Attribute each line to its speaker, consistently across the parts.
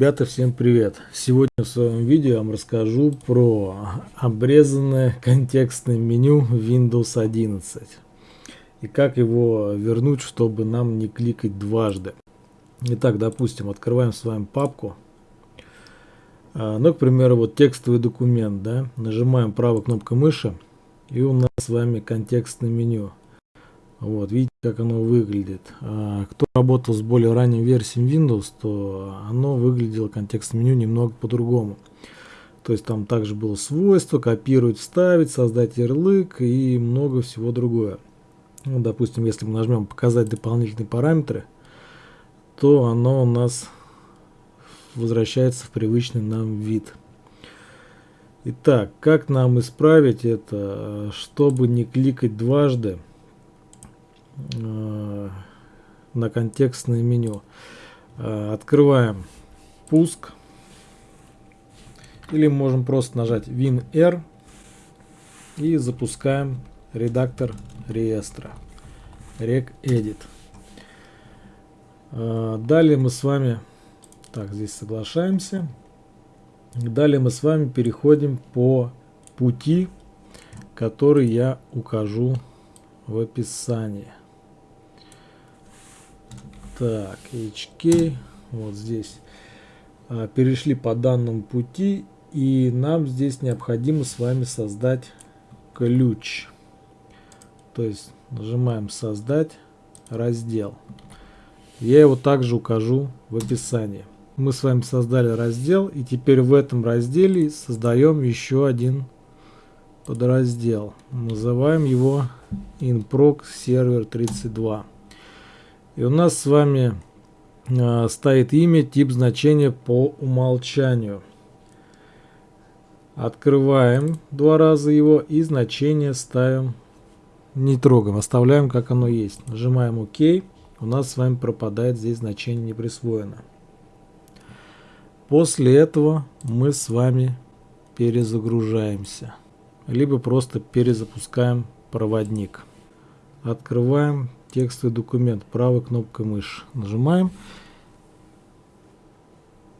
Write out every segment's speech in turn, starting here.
Speaker 1: Ребята, всем привет! Сегодня в своем видео я вам расскажу про обрезанное контекстное меню Windows 11 и как его вернуть, чтобы нам не кликать дважды. Итак, допустим, открываем с вами папку. А, ну, к примеру, вот текстовый документ, да, нажимаем правой кнопкой мыши и у нас с вами контекстное меню. Вот, видите, как оно выглядит. А, кто работал с более ранней версией Windows, то оно выглядело контекстное меню немного по-другому. То есть там также было свойство, копировать, вставить, создать ярлык и много всего другое. Ну, допустим, если мы нажмем показать дополнительные параметры, то оно у нас возвращается в привычный нам вид. Итак, как нам исправить это, чтобы не кликать дважды? Э, на контекстное меню. Э, открываем пуск. Или можем просто нажать WinR и запускаем редактор реестра. RecEdit. Э, далее мы с вами, так, здесь соглашаемся. Далее мы с вами переходим по пути, который я укажу в описании. Так, HK, вот здесь. А, перешли по данному пути, и нам здесь необходимо с вами создать ключ. То есть нажимаем создать раздел. Я его также укажу в описании. Мы с вами создали раздел, и теперь в этом разделе создаем еще один подраздел. Называем его inproc server 32. И у нас с вами э, стоит имя, тип значения по умолчанию. Открываем два раза его и значение ставим, не трогаем, оставляем как оно есть. Нажимаем ОК, у нас с вами пропадает здесь значение не присвоено. После этого мы с вами перезагружаемся, либо просто перезапускаем проводник. Открываем текстовый документ правой кнопкой мыши. Нажимаем.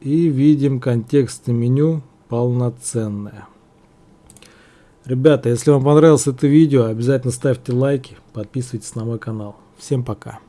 Speaker 1: И видим контекстное меню полноценное. Ребята, если вам понравилось это видео, обязательно ставьте лайки, подписывайтесь на мой канал. Всем пока.